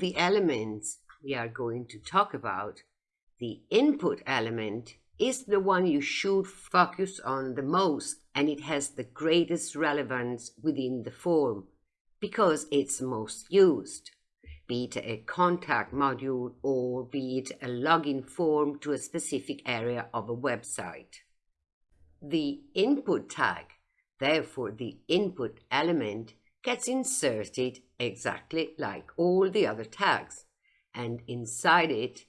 the elements we are going to talk about, the input element is the one you should focus on the most and it has the greatest relevance within the form because it's most used, be it a contact module or be it a login form to a specific area of a website. The input tag, therefore the input element, gets inserted exactly like all the other tags and inside it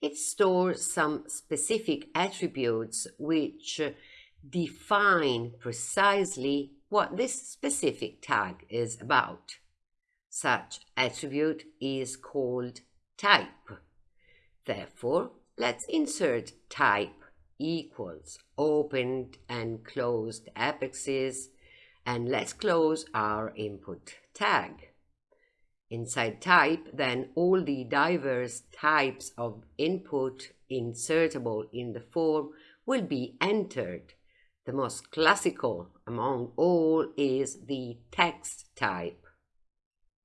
it stores some specific attributes which uh, define precisely what this specific tag is about. Such attribute is called type. Therefore, let's insert type equals opened and closed apexes and let's close our input tag. Inside type, then all the diverse types of input insertable in the form will be entered. The most classical among all is the text type.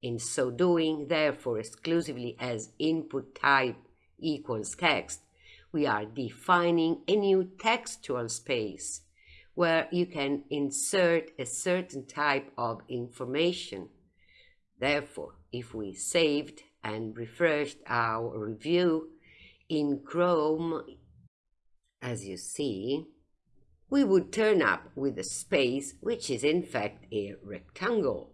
In so doing, therefore, exclusively as input type equals text, we are defining a new textual space where you can insert a certain type of information. Therefore, if we saved and refreshed our review in Chrome, as you see, we would turn up with a space which is in fact a rectangle,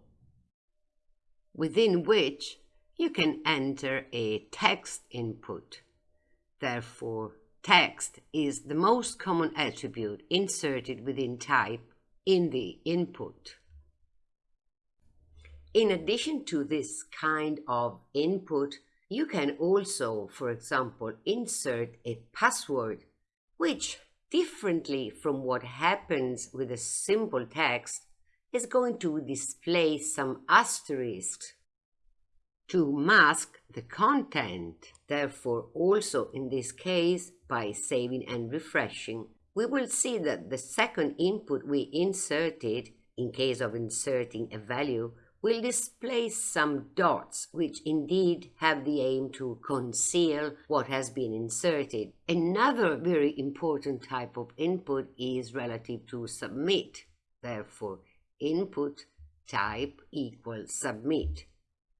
within which you can enter a text input. Therefore, text is the most common attribute inserted within type in the input. In addition to this kind of input, you can also, for example, insert a password, which, differently from what happens with a simple text, is going to display some asterisks to mask the content. Therefore, also in this case, by saving and refreshing, we will see that the second input we inserted, in case of inserting a value, will display some dots which indeed have the aim to conceal what has been inserted. Another very important type of input is relative to submit. Therefore, input type equals submit.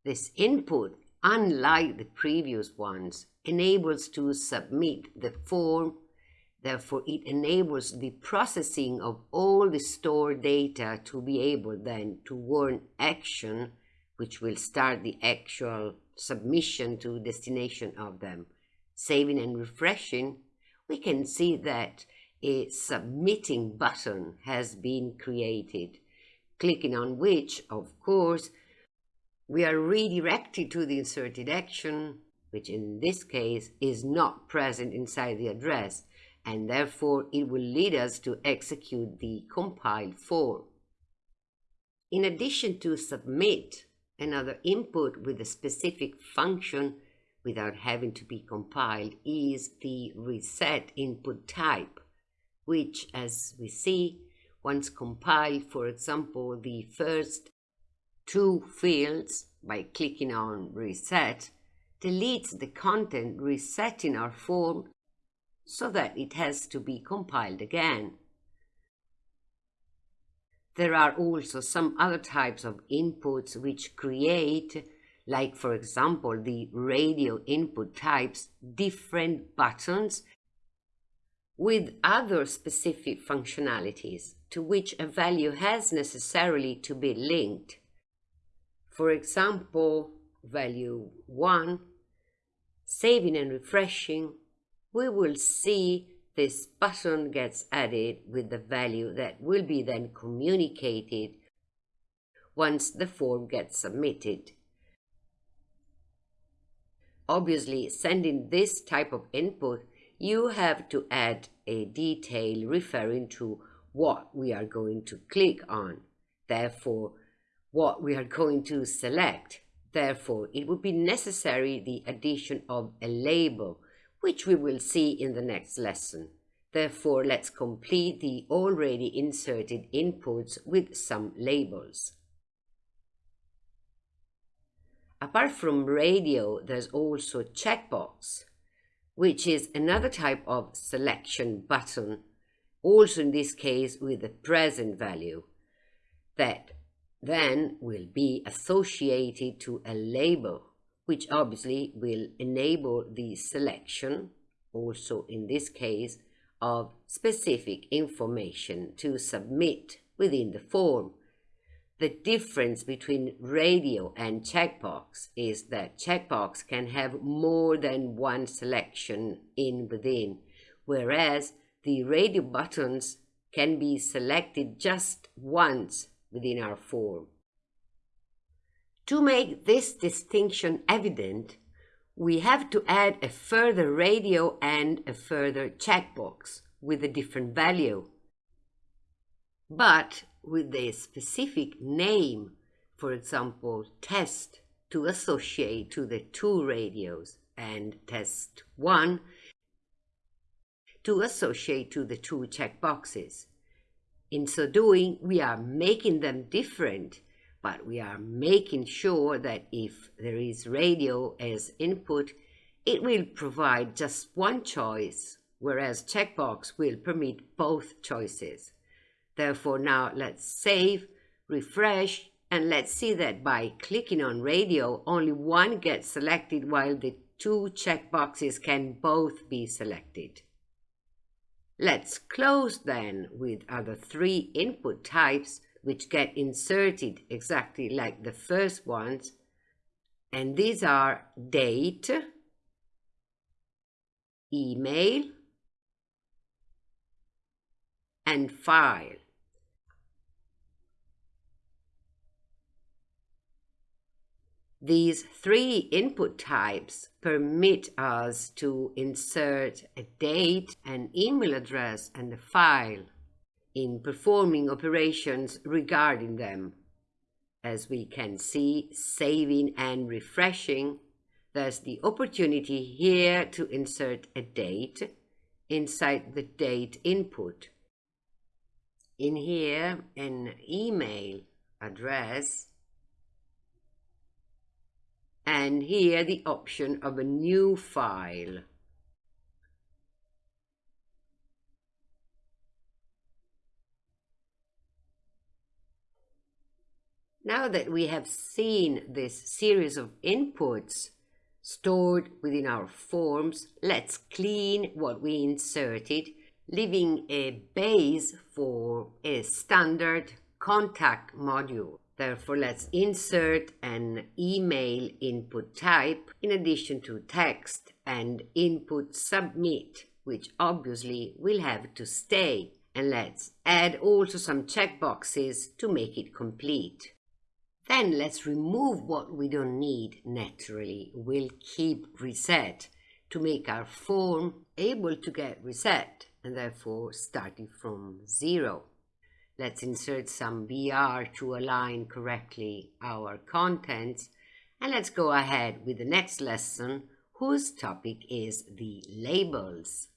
This input, unlike the previous ones, enables to submit the form Therefore, it enables the processing of all the stored data to be able then to warn action, which will start the actual submission to destination of them. Saving and refreshing, we can see that a submitting button has been created, clicking on which, of course, we are redirected to the inserted action, which in this case is not present inside the address, and therefore it will lead us to execute the compiled form. In addition to submit, another input with a specific function without having to be compiled is the reset input type, which, as we see, once compiled, for example, the first two fields by clicking on reset, deletes the content resetting our form so that it has to be compiled again. There are also some other types of inputs which create, like for example the radio input types, different buttons with other specific functionalities to which a value has necessarily to be linked. For example, value 1, saving and refreshing, we will see this button gets added with the value that will be then communicated once the form gets submitted. Obviously, sending this type of input, you have to add a detail referring to what we are going to click on. Therefore, what we are going to select. Therefore, it would be necessary the addition of a label which we will see in the next lesson. Therefore, let's complete the already inserted inputs with some labels. Apart from radio, there's also checkbox, which is another type of selection button, also in this case with the present value, that then will be associated to a label, which obviously will enable the selection, also in this case, of specific information to submit within the form. The difference between radio and checkbox is that checkbox can have more than one selection in within, whereas the radio buttons can be selected just once within our form. To make this distinction evident, we have to add a further radio and a further checkbox with a different value. But with a specific name, for example, test to associate to the two radios and test 1 to associate to the two checkboxes. In so doing, we are making them different, but we are making sure that if there is radio as input, it will provide just one choice, whereas checkbox will permit both choices. Therefore, now let's save, refresh, and let's see that by clicking on radio, only one gets selected while the two checkboxes can both be selected. Let's close then with other three input types which get inserted exactly like the first ones. And these are date, email, and file. These three input types permit us to insert a date, an email address, and a file in performing operations regarding them. As we can see, saving and refreshing, there's the opportunity here to insert a date inside the date input. In here, an email address and here the option of a new file. Now that we have seen this series of inputs stored within our forms, let's clean what we inserted, leaving a base for a standard contact module. Therefore, let's insert an email input type in addition to text and input submit, which obviously will have to stay. And let's add also some checkboxes to make it complete. Then let's remove what we don't need naturally. We'll keep reset to make our form able to get reset and therefore starting from zero. Let's insert some BR to align correctly our contents. And let's go ahead with the next lesson, whose topic is the labels.